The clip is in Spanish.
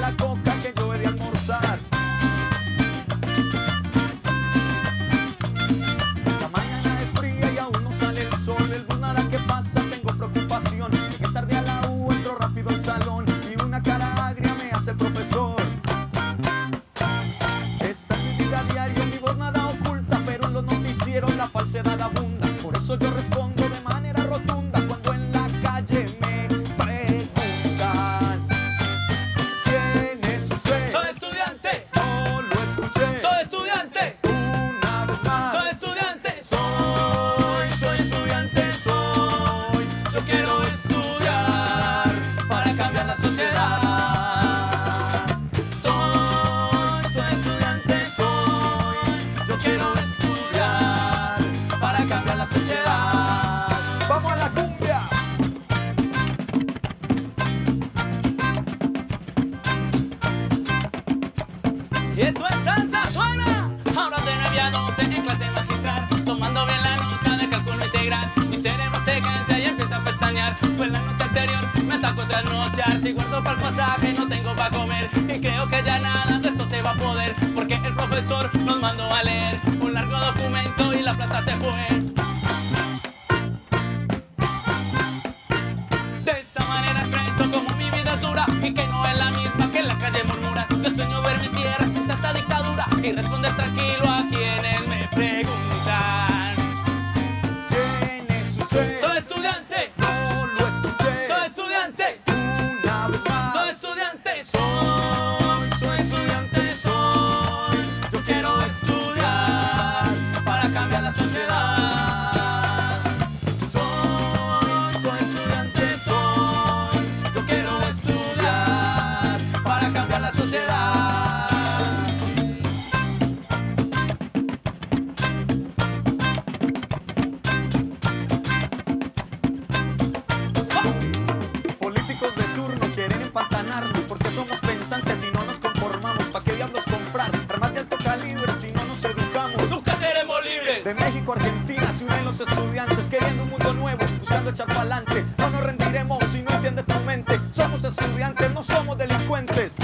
la coca que yo he de almorzar. La mañana es fría y aún no sale el sol. El lunar que pasa tengo preocupación. Llegué tarde a la U, entro rápido al salón y una cara agria me hace el profesor. Esta es mi vida diaria, mi voz nada oculta, pero en los noticieros la falsedad abunda. Por eso yo respeto. Yo quiero estudiar para cambiar la sociedad. ¡Vamos a la cumbia! Y esto es salsa suena. Ahora de nueve a doce en clase magistral, tomando bien la nota de cálculo integral. Mi cerebro se cansa y empieza a pestañear. Pues la noche anterior me sacó trasnochar. Si guardo para el pasaje no tengo para comer y creo que ya nada de. Porque el profesor nos mandó a leer un largo documento y la plata se fue. De esta manera expreso como mi vida es dura y que no es la misma que la calle murmura. Yo sueño ver mi tierra sin tanta dictadura y responder tranquilo a quienes me preguntan. ¿Quién es usted? Soy estudiante, la sociedad. Políticos de turno quieren empantanarnos porque somos pensantes y no nos Argentina se unen los estudiantes queriendo un mundo nuevo, buscando echar pa'lante. No nos rendiremos si no entiende tu mente. Somos estudiantes, no somos delincuentes.